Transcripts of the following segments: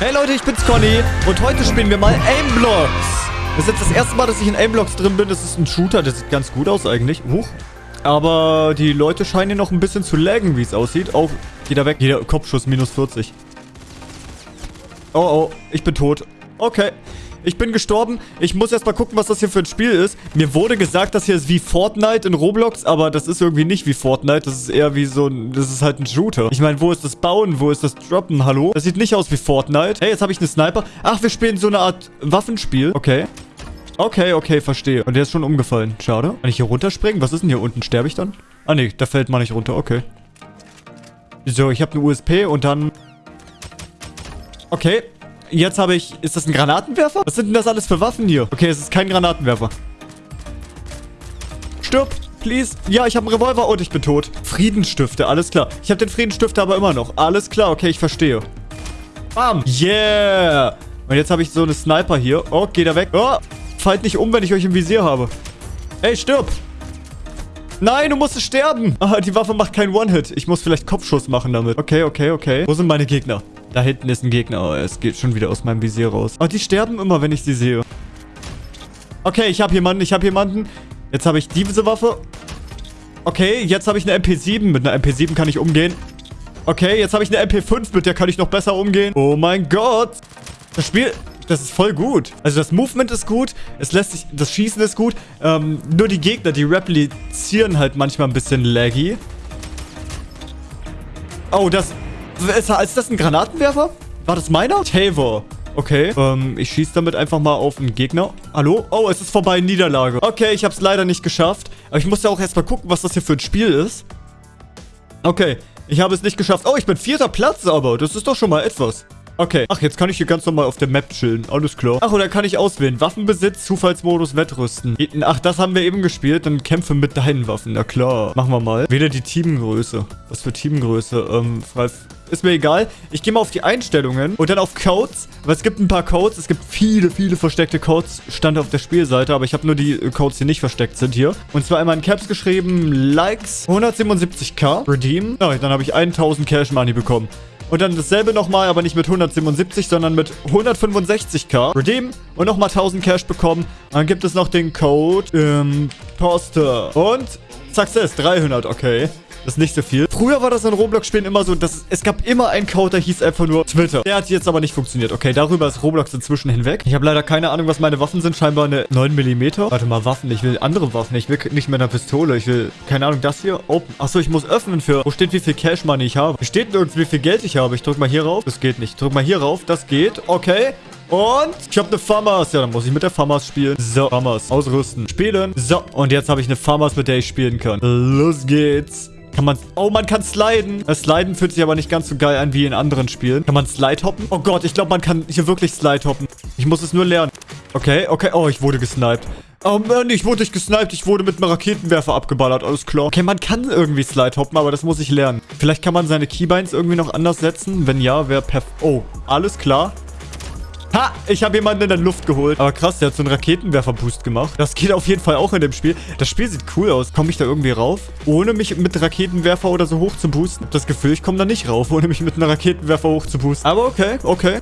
Hey Leute, ich bin's Conny und heute spielen wir mal Aimblocks. Das ist jetzt das erste Mal, dass ich in Aimblocks drin bin. Das ist ein Shooter, der sieht ganz gut aus eigentlich. Huch. Aber die Leute scheinen hier noch ein bisschen zu laggen, wie es aussieht. Oh, jeder weg. Jeder Kopfschuss minus 40. Oh, oh, ich bin tot. Okay. Ich bin gestorben. Ich muss erstmal gucken, was das hier für ein Spiel ist. Mir wurde gesagt, das hier ist wie Fortnite in Roblox, aber das ist irgendwie nicht wie Fortnite. Das ist eher wie so ein... Das ist halt ein Shooter. Ich meine, wo ist das Bauen? Wo ist das Droppen? Hallo? Das sieht nicht aus wie Fortnite. Hey, jetzt habe ich eine Sniper. Ach, wir spielen so eine Art Waffenspiel. Okay. Okay, okay, verstehe. Und der ist schon umgefallen. Schade. Kann ich hier runterspringen? Was ist denn hier unten? Sterbe ich dann? Ah, nee, da fällt man nicht runter. Okay. So, ich habe eine USP und dann... Okay. Jetzt habe ich... Ist das ein Granatenwerfer? Was sind denn das alles für Waffen hier? Okay, es ist kein Granatenwerfer. Stirb, please. Ja, ich habe einen Revolver und ich bin tot. Friedensstifte, alles klar. Ich habe den Friedensstifter aber immer noch. Alles klar, okay, ich verstehe. Bam. Yeah. Und jetzt habe ich so eine Sniper hier. Oh, geht er weg. Oh, fallt nicht um, wenn ich euch im Visier habe. Ey, stirb. Nein, du musst sterben. Ah, die Waffe macht keinen One-Hit. Ich muss vielleicht Kopfschuss machen damit. Okay, okay, okay. Wo sind meine Gegner? Da hinten ist ein Gegner. Oh, es geht schon wieder aus meinem Visier raus. Oh, die sterben immer, wenn ich sie sehe. Okay, ich habe jemanden. Ich habe jemanden. Jetzt habe ich diese Waffe. Okay, jetzt habe ich eine MP7. Mit einer MP7 kann ich umgehen. Okay, jetzt habe ich eine MP5. Mit der kann ich noch besser umgehen. Oh mein Gott. Das Spiel... Das ist voll gut. Also das Movement ist gut. Es lässt sich... Das Schießen ist gut. Ähm, nur die Gegner, die replizieren halt manchmal ein bisschen laggy. Oh, das... Ist, das ein Granatenwerfer? War das meiner? Tavor. Okay, ähm, ich schieße damit einfach mal auf einen Gegner. Hallo? Oh, es ist vorbei, Niederlage. Okay, ich habe es leider nicht geschafft. Aber ich muss ja auch erstmal gucken, was das hier für ein Spiel ist. Okay, ich habe es nicht geschafft. Oh, ich bin vierter Platz aber. Das ist doch schon mal etwas. Okay. Ach, jetzt kann ich hier ganz normal auf der Map chillen. Alles klar. Ach, und dann kann ich auswählen. Waffenbesitz, Zufallsmodus, Wettrüsten. Ach, das haben wir eben gespielt. Dann kämpfe mit deinen Waffen. Na klar. Machen wir mal. Wähle die Teamgröße. Was für Teamgröße? Ähm, frei... Ist mir egal. Ich gehe mal auf die Einstellungen und dann auf Codes. Weil es gibt ein paar Codes. Es gibt viele, viele versteckte Codes. Stand auf der Spielseite. Aber ich habe nur die Codes, die nicht versteckt sind hier. Und zwar einmal in Caps geschrieben. Likes 177k. Redeem. Ja, dann habe ich 1000 Cash Money bekommen. Und dann dasselbe nochmal, aber nicht mit 177, sondern mit 165k. Redeem und nochmal 1000 Cash bekommen. Dann gibt es noch den Code ähm, Poster. Und Success 300, okay. Das ist nicht so viel. Früher war das in Roblox-Spielen immer so, dass es, gab immer einen Code, der hieß einfach nur Twitter. Der hat jetzt aber nicht funktioniert. Okay, darüber ist Roblox inzwischen hinweg. Ich habe leider keine Ahnung, was meine Waffen sind. Scheinbar eine 9mm. Warte mal, Waffen. Ich will andere Waffen. Ich will nicht mehr eine Pistole. Ich will, keine Ahnung, das hier. Open. Achso, ich muss öffnen für... Wo steht, wie viel Cash Money ich habe? Hier steht nirgends, wie viel Geld ich habe. Ich drücke mal hier rauf. Das geht nicht. Ich drück mal hier rauf. Das geht. Okay. Und ich habe eine Famas. Ja, dann muss ich mit der Famas spielen. So, Famas. Ausrüsten. Spielen. So, und jetzt habe ich eine Famas, mit der ich spielen kann. Los geht's. Kann man... Oh, man kann sliden. Das Sliden fühlt sich aber nicht ganz so geil an wie in anderen Spielen. Kann man slide hoppen? Oh Gott, ich glaube, man kann hier wirklich slide hoppen. Ich muss es nur lernen. Okay, okay. Oh, ich wurde gesniped. Oh Mann, ich wurde nicht gesniped. Ich wurde mit einem Raketenwerfer abgeballert. Alles klar. Okay, man kann irgendwie slide hoppen, aber das muss ich lernen. Vielleicht kann man seine Keybinds irgendwie noch anders setzen. Wenn ja, wäre perfekt. Oh, alles klar. Ha! Ich habe jemanden in der Luft geholt. Aber krass, der hat so einen Raketenwerfer-Boost gemacht. Das geht auf jeden Fall auch in dem Spiel. Das Spiel sieht cool aus. Komme ich da irgendwie rauf? Ohne mich mit Raketenwerfer oder so hoch zu boosten? Habe das Gefühl, ich komme da nicht rauf, ohne mich mit einem Raketenwerfer hoch zu boosten. Aber okay, okay.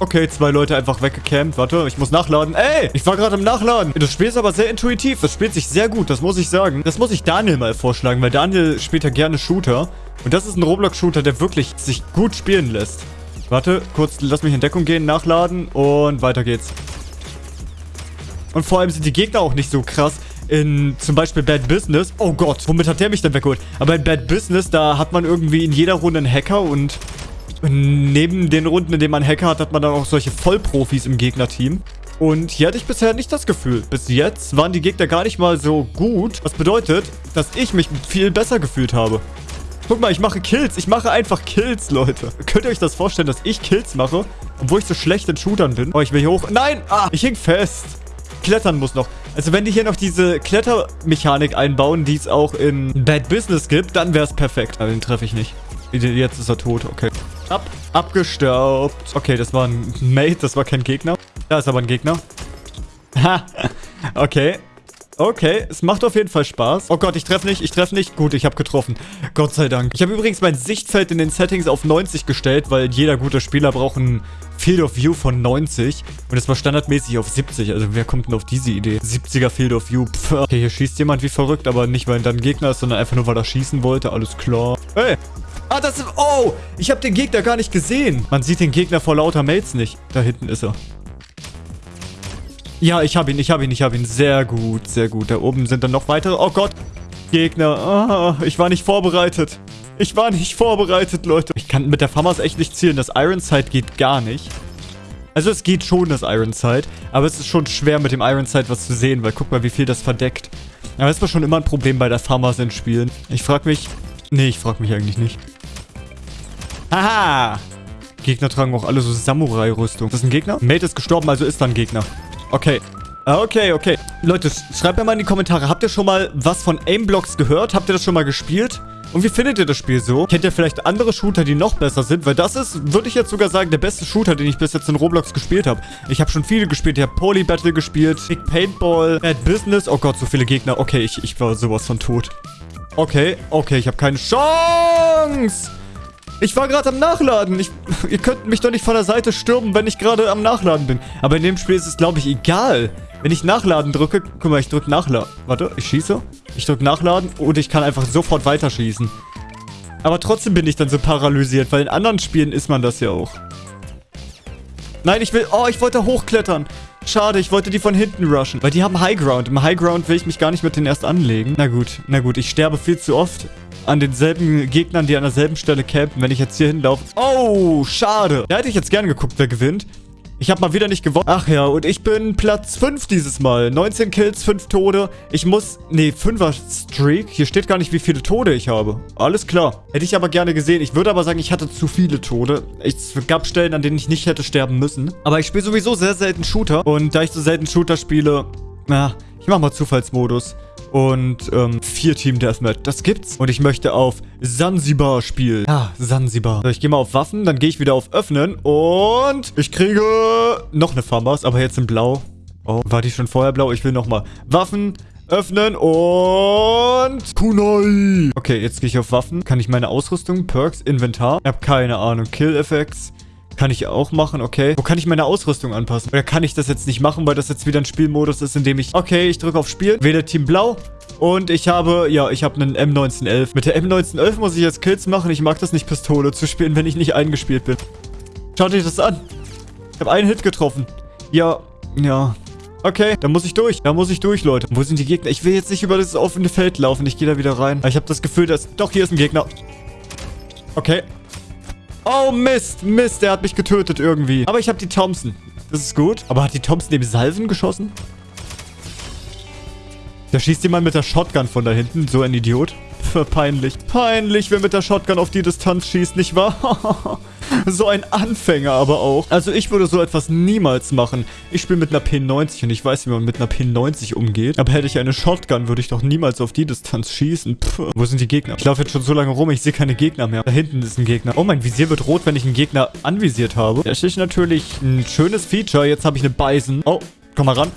Okay, zwei Leute einfach weggecampt. Warte, ich muss nachladen. Ey, ich war gerade im Nachladen. Das Spiel ist aber sehr intuitiv. Das spielt sich sehr gut, das muss ich sagen. Das muss ich Daniel mal vorschlagen, weil Daniel spielt ja gerne Shooter. Und das ist ein Roblox-Shooter, der wirklich sich gut spielen lässt. Warte, kurz, lass mich in Deckung gehen, nachladen und weiter geht's. Und vor allem sind die Gegner auch nicht so krass. In zum Beispiel Bad Business. Oh Gott, womit hat der mich denn weggeholt? Aber in Bad Business, da hat man irgendwie in jeder Runde einen Hacker und neben den Runden, in denen man Hacker hat, hat man dann auch solche Vollprofis im Gegnerteam. Und hier hatte ich bisher nicht das Gefühl. Bis jetzt waren die Gegner gar nicht mal so gut. Was bedeutet, dass ich mich viel besser gefühlt habe. Guck mal, ich mache Kills. Ich mache einfach Kills, Leute. Könnt ihr euch das vorstellen, dass ich Kills mache, obwohl ich so schlecht in Shootern bin? Oh, ich will hier hoch. Nein! Ah, ich hing fest. Klettern muss noch. Also wenn die hier noch diese Klettermechanik einbauen, die es auch in Bad Business gibt, dann wäre es perfekt. Aber den treffe ich nicht. Jetzt ist er tot. Okay. Ab. Abgestaubt. Okay, das war ein Mate. Das war kein Gegner. Da ist aber ein Gegner. Ha. okay. Okay, es macht auf jeden Fall Spaß. Oh Gott, ich treffe nicht, ich treffe nicht. Gut, ich habe getroffen. Gott sei Dank. Ich habe übrigens mein Sichtfeld in den Settings auf 90 gestellt, weil jeder gute Spieler braucht ein Field of View von 90. Und es war standardmäßig auf 70. Also wer kommt denn auf diese Idee? 70er Field of View. Pff. Okay, hier schießt jemand wie verrückt, aber nicht, weil er dann Gegner ist, sondern einfach nur, weil er schießen wollte. Alles klar. Hey! Ah, das ist... Oh! Ich habe den Gegner gar nicht gesehen. Man sieht den Gegner vor lauter Mates nicht. Da hinten ist er. Ja, ich habe ihn, ich habe ihn, ich habe ihn. Sehr gut, sehr gut. Da oben sind dann noch weitere. Oh Gott. Gegner. Ah, ich war nicht vorbereitet. Ich war nicht vorbereitet, Leute. Ich kann mit der FAMAS echt nicht zielen. Das Iron Sight geht gar nicht. Also es geht schon, das Iron Sight. Aber es ist schon schwer, mit dem Iron Sight was zu sehen. Weil guck mal, wie viel das verdeckt. Aber das war schon immer ein Problem bei der FAMAS in Spielen. Ich frage mich... Nee, ich frage mich eigentlich nicht. Haha! Gegner tragen auch alle so Samurai-Rüstung. Ist das ein Gegner? Mate ist gestorben, also ist da ein Gegner. Okay. Ah, okay, okay. Leute, schreibt mir mal in die Kommentare, habt ihr schon mal was von Aimblocks gehört? Habt ihr das schon mal gespielt? Und wie findet ihr das Spiel so? Kennt ihr vielleicht andere Shooter, die noch besser sind? Weil das ist, würde ich jetzt sogar sagen, der beste Shooter, den ich bis jetzt in Roblox gespielt habe. Ich habe schon viele gespielt. Ich habe Poly Battle gespielt, Big Paintball, Bad Business. Oh Gott, so viele Gegner. Okay, ich, ich war sowas von tot. Okay, okay, ich habe keine Chance. Ich war gerade am Nachladen. Ich, ihr könnt mich doch nicht von der Seite stürmen, wenn ich gerade am Nachladen bin. Aber in dem Spiel ist es, glaube ich, egal. Wenn ich Nachladen drücke... Guck mal, ich drücke Nachladen. Warte, ich schieße. Ich drücke Nachladen und ich kann einfach sofort weiterschießen. Aber trotzdem bin ich dann so paralysiert, weil in anderen Spielen ist man das ja auch. Nein, ich will... Oh, ich wollte hochklettern. Schade, ich wollte die von hinten rushen. Weil die haben High Ground. Im High Ground will ich mich gar nicht mit denen erst anlegen. Na gut, na gut. Ich sterbe viel zu oft an denselben Gegnern, die an derselben Stelle campen, wenn ich jetzt hier hinlaufe. Oh, schade. Da hätte ich jetzt gerne geguckt, wer gewinnt. Ich habe mal wieder nicht gewonnen. Ach ja, und ich bin Platz 5 dieses Mal. 19 Kills, 5 Tode. Ich muss... Nee, 5er Streak. Hier steht gar nicht, wie viele Tode ich habe. Alles klar. Hätte ich aber gerne gesehen. Ich würde aber sagen, ich hatte zu viele Tode. Es gab Stellen, an denen ich nicht hätte sterben müssen. Aber ich spiele sowieso sehr selten Shooter. Und da ich so selten Shooter spiele... Na, ich mache mal Zufallsmodus und ähm, vier Team Deathmatch. Das gibt's. Und ich möchte auf Sansibar spielen. Ja, Sansibar. So, ich gehe mal auf Waffen, dann gehe ich wieder auf Öffnen und ich kriege noch eine Farmers, aber jetzt in Blau. Oh, war die schon vorher blau? Ich will nochmal Waffen, öffnen und Kunai. Okay, jetzt gehe ich auf Waffen. Kann ich meine Ausrüstung, Perks, Inventar? Ich habe keine Ahnung. Kill-Effects. Kann ich auch machen, okay. Wo kann ich meine Ausrüstung anpassen? Oder kann ich das jetzt nicht machen, weil das jetzt wieder ein Spielmodus ist, in dem ich... Okay, ich drücke auf Spiel, wähle Team Blau. Und ich habe, ja, ich habe einen M1911. Mit der M1911 muss ich jetzt Kills machen. Ich mag das nicht, Pistole zu spielen, wenn ich nicht eingespielt bin. Schaut euch das an. Ich habe einen Hit getroffen. Ja, ja. Okay, da muss ich durch. Da muss ich durch, Leute. Wo sind die Gegner? Ich will jetzt nicht über das offene Feld laufen. Ich gehe da wieder rein. Ich habe das Gefühl, dass... Doch, hier ist ein Gegner. Okay. Oh, Mist. Mist, der hat mich getötet irgendwie. Aber ich habe die Thompson. Das ist gut. Aber hat die Thompson dem Salven geschossen? Da schießt jemand mit der Shotgun von da hinten. So ein Idiot. Peinlich. Peinlich, wer mit der Shotgun auf die Distanz schießt, nicht wahr? so ein Anfänger aber auch. Also ich würde so etwas niemals machen. Ich spiele mit einer P90 und ich weiß, wie man mit einer P90 umgeht. Aber hätte ich eine Shotgun, würde ich doch niemals auf die Distanz schießen. Puh. Wo sind die Gegner? Ich laufe jetzt schon so lange rum, ich sehe keine Gegner mehr. Da hinten ist ein Gegner. Oh, mein Visier wird rot, wenn ich einen Gegner anvisiert habe. Das ist natürlich ein schönes Feature. Jetzt habe ich eine Bison. Oh, komm mal ran.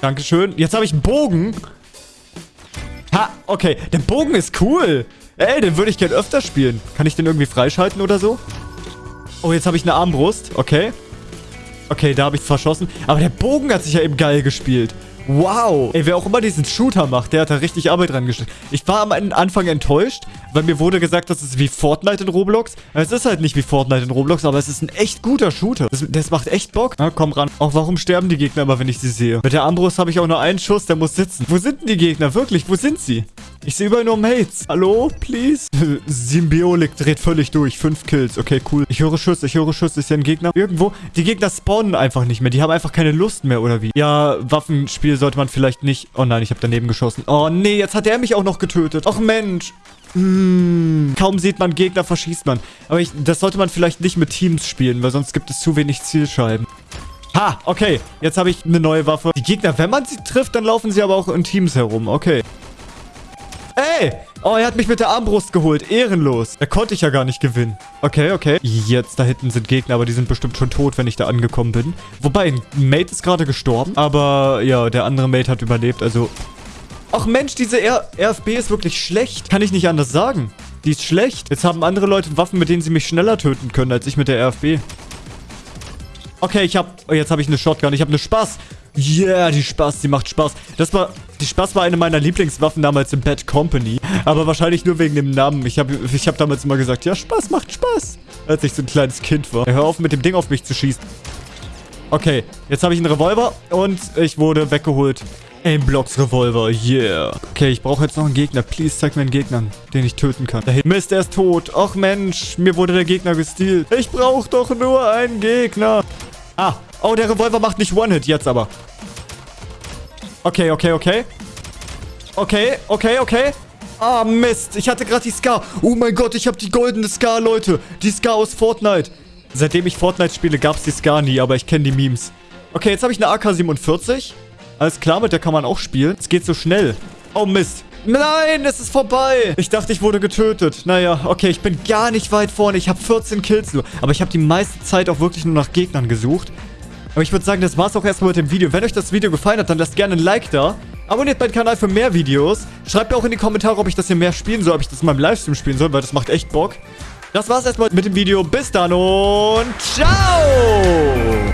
Dankeschön. Jetzt habe ich einen Bogen. Ha, okay. Der Bogen ist cool. Ey, den würde ich gerne öfter spielen. Kann ich den irgendwie freischalten oder so? Oh, jetzt habe ich eine Armbrust. Okay. Okay, da habe ich verschossen. Aber der Bogen hat sich ja eben geil gespielt. Wow. Ey, wer auch immer diesen Shooter macht, der hat da richtig Arbeit dran gesteckt. Ich war am Anfang enttäuscht, weil mir wurde gesagt, das ist wie Fortnite in Roblox. Es ist halt nicht wie Fortnite in Roblox, aber es ist ein echt guter Shooter. Das, das macht echt Bock. Na, komm ran. Auch warum sterben die Gegner immer, wenn ich sie sehe? Mit der Armbrust habe ich auch nur einen Schuss, der muss sitzen. Wo sind denn die Gegner? Wirklich, wo sind sie? Ich sehe überall nur Mates. Hallo, please? Symbiolik dreht völlig durch. Fünf Kills. Okay, cool. Ich höre Schuss, ich höre Schuss. Ist hier ein Gegner? Irgendwo? Die Gegner spawnen einfach nicht mehr. Die haben einfach keine Lust mehr, oder wie? Ja, Waffenspiel sollte man vielleicht nicht... Oh nein, ich habe daneben geschossen. Oh nee, jetzt hat er mich auch noch getötet. Och Mensch. Hm, kaum sieht man Gegner, verschießt man. Aber ich, das sollte man vielleicht nicht mit Teams spielen, weil sonst gibt es zu wenig Zielscheiben. Ha, okay. Jetzt habe ich eine neue Waffe. Die Gegner, wenn man sie trifft, dann laufen sie aber auch in Teams herum. Okay. Ey, Oh, er hat mich mit der Armbrust geholt. Ehrenlos. Da konnte ich ja gar nicht gewinnen. Okay, okay. Jetzt, da hinten sind Gegner, aber die sind bestimmt schon tot, wenn ich da angekommen bin. Wobei, ein Mate ist gerade gestorben. Aber ja, der andere Mate hat überlebt, also... Ach Mensch, diese R RFB ist wirklich schlecht. Kann ich nicht anders sagen. Die ist schlecht. Jetzt haben andere Leute Waffen, mit denen sie mich schneller töten können, als ich mit der RFB. Okay, ich hab... Oh, jetzt habe ich eine Shotgun. Ich habe eine Spaß. Yeah, die Spaß, die macht Spaß. Das war... Die Spaß war eine meiner Lieblingswaffen damals in Bad Company. Aber wahrscheinlich nur wegen dem Namen. Ich habe ich hab damals immer gesagt, ja, Spaß macht Spaß. Als ich so ein kleines Kind war. Hör auf, mit dem Ding auf mich zu schießen. Okay, jetzt habe ich einen Revolver und ich wurde weggeholt. Aimblocks Revolver, yeah. Okay, ich brauche jetzt noch einen Gegner. Please, zeig mir einen Gegner, den ich töten kann. Da. Mist, er ist tot. Ach Mensch, mir wurde der Gegner gestealt. Ich brauche doch nur einen Gegner. Ah, oh, der Revolver macht nicht One-Hit, jetzt aber. Okay, okay, okay. Okay, okay, okay. Ah, Mist. Ich hatte gerade die Scar. Oh mein Gott, ich habe die goldene Scar, Leute. Die Scar aus Fortnite. Seitdem ich Fortnite spiele, gab es die Scar nie, aber ich kenne die Memes. Okay, jetzt habe ich eine AK-47. Alles klar, mit der kann man auch spielen. Es geht so schnell. Oh, Mist. Nein, es ist vorbei. Ich dachte, ich wurde getötet. Naja, okay, ich bin gar nicht weit vorne. Ich habe 14 Kills nur. Aber ich habe die meiste Zeit auch wirklich nur nach Gegnern gesucht. Aber ich würde sagen, das war's auch erstmal mit dem Video. Wenn euch das Video gefallen hat, dann lasst gerne ein Like da. Abonniert meinen Kanal für mehr Videos. Schreibt mir auch in die Kommentare, ob ich das hier mehr spielen soll, ob ich das in meinem Livestream spielen soll, weil das macht echt Bock. Das war's erstmal mit dem Video. Bis dann und ciao!